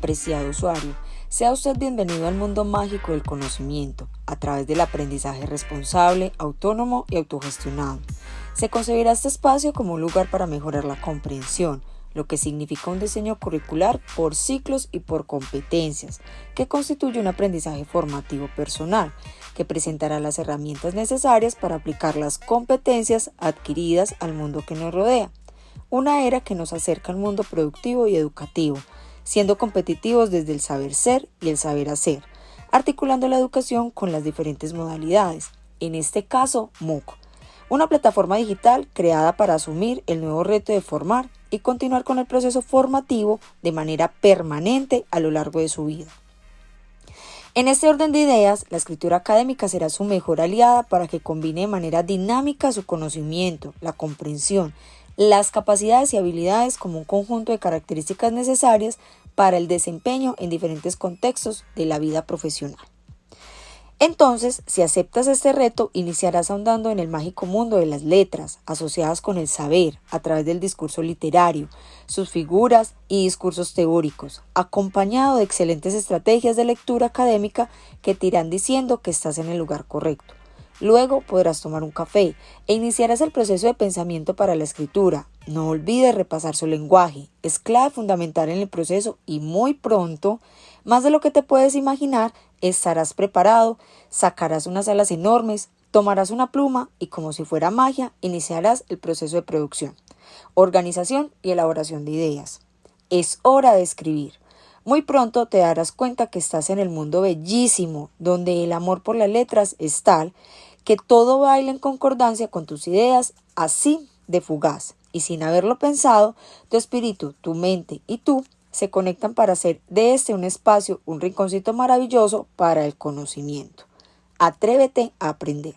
Apreciado usuario, sea usted bienvenido al mundo mágico del conocimiento a través del aprendizaje responsable, autónomo y autogestionado. Se concebirá este espacio como un lugar para mejorar la comprensión, lo que significa un diseño curricular por ciclos y por competencias, que constituye un aprendizaje formativo personal, que presentará las herramientas necesarias para aplicar las competencias adquiridas al mundo que nos rodea. Una era que nos acerca al mundo productivo y educativo, siendo competitivos desde el saber ser y el saber hacer, articulando la educación con las diferentes modalidades, en este caso MOOC, una plataforma digital creada para asumir el nuevo reto de formar y continuar con el proceso formativo de manera permanente a lo largo de su vida. En este orden de ideas, la escritura académica será su mejor aliada para que combine de manera dinámica su conocimiento, la comprensión, las capacidades y habilidades como un conjunto de características necesarias para el desempeño en diferentes contextos de la vida profesional. Entonces, si aceptas este reto, iniciarás ahondando en el mágico mundo de las letras, asociadas con el saber, a través del discurso literario, sus figuras y discursos teóricos, acompañado de excelentes estrategias de lectura académica que te irán diciendo que estás en el lugar correcto. Luego podrás tomar un café e iniciarás el proceso de pensamiento para la escritura. No olvides repasar su lenguaje, es clave fundamental en el proceso y muy pronto, más de lo que te puedes imaginar, estarás preparado, sacarás unas alas enormes, tomarás una pluma y como si fuera magia, iniciarás el proceso de producción, organización y elaboración de ideas. Es hora de escribir. Muy pronto te darás cuenta que estás en el mundo bellísimo, donde el amor por las letras es tal que todo baila en concordancia con tus ideas, así de fugaz. Y sin haberlo pensado, tu espíritu, tu mente y tú se conectan para hacer de este un espacio, un rinconcito maravilloso para el conocimiento. Atrévete a aprender.